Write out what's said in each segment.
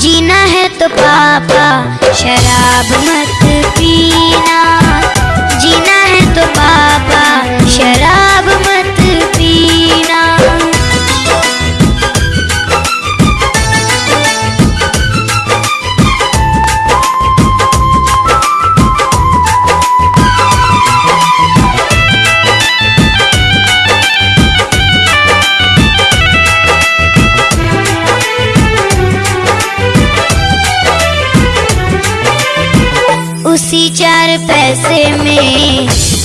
जीना है तो पापा शराब मत पी। उसी चार पैसे में।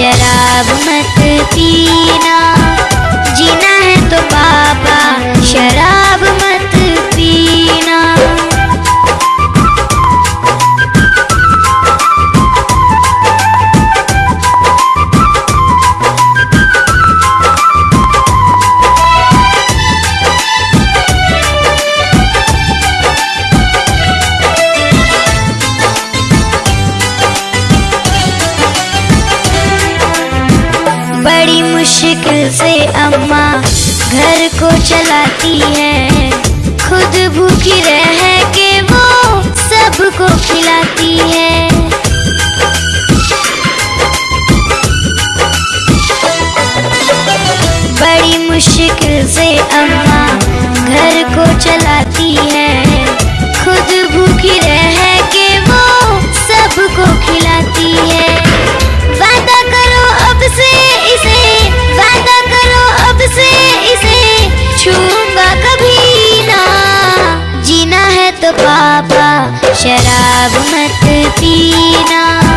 शराब मत पीना। जीना है तो पापा मुश्किल से अम्मा घर को चलाती है। खुद शराब मत पीना।